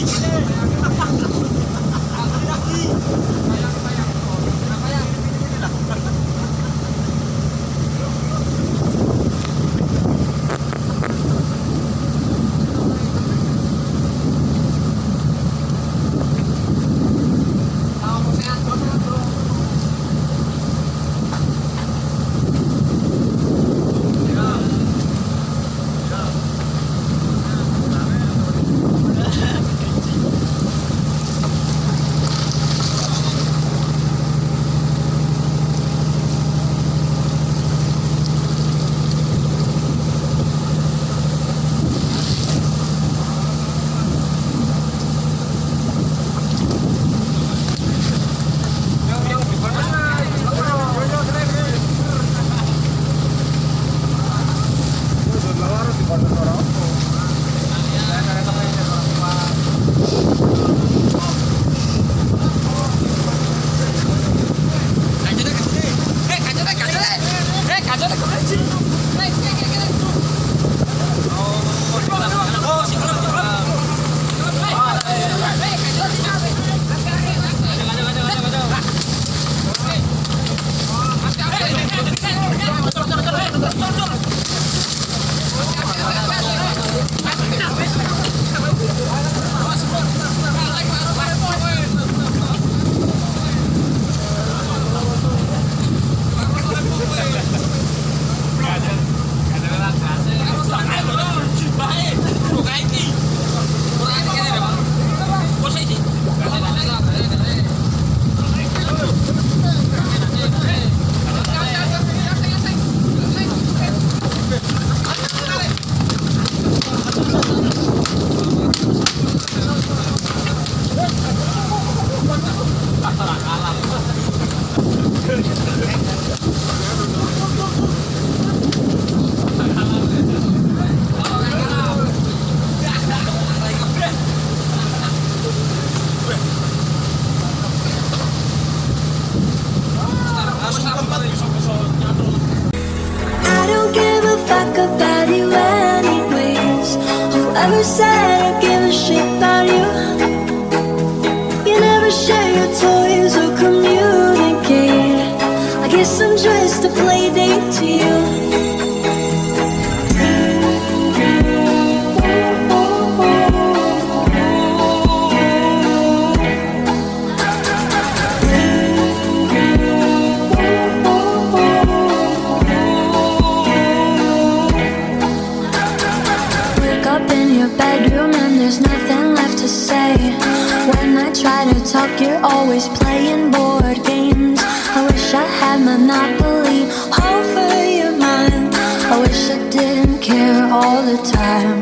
reach. Guess I'm just a play date to you. Bedroom and there's nothing left to say. When I try to talk, you're always playing board games. I wish I had Monopoly over your mind. I wish I didn't care all the time.